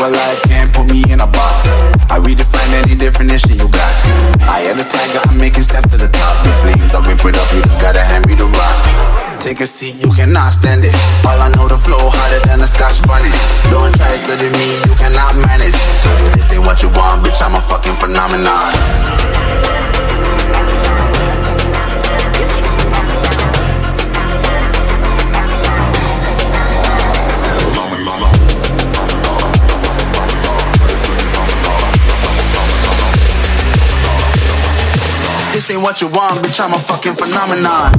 alive, can't put me in a box. I redefine any definition you got. I am the tiger, I'm making steps to the top. The flames, I whip it up, you just gotta hand me the rock. Take a seat, you cannot stand it. All I know, the flow harder than a scotch bonnet. Don't try study me, you cannot manage. This ain't what you want, bitch, I'm a fucking phenomenon. Ain't what you want, bitch, I'm a fucking phenomenon.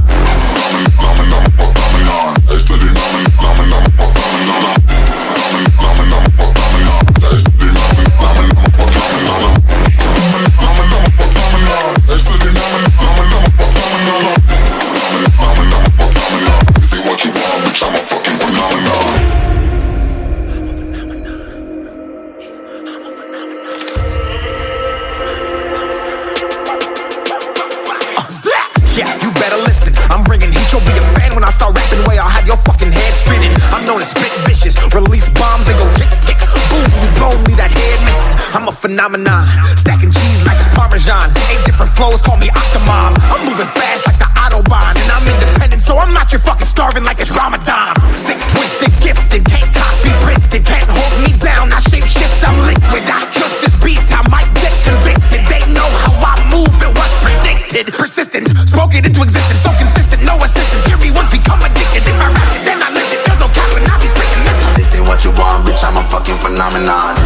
Phenomenon. Stacking cheese like it's Parmesan. Eight different flows, call me Octomom. I'm moving fast like the Autobahn. And I'm independent, so I'm not your fucking starving like it's Ramadan. Sick, twisted, gifted. Can't copy, printed. Can't hold me down. I shape shift, I'm liquid. I killed this beat. I might get convicted. They know how I move. It was predicted. Persistent, spoke it into existence. So consistent, no assistance. Hear me once, become addicted. If I rap it, then I live it. There's no capping. I'll be spitting this. This ain't what you want, bitch, I'm a fucking phenomenon.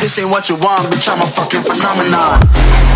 This ain't what you want, bitch, I'm a fucking phenomenon.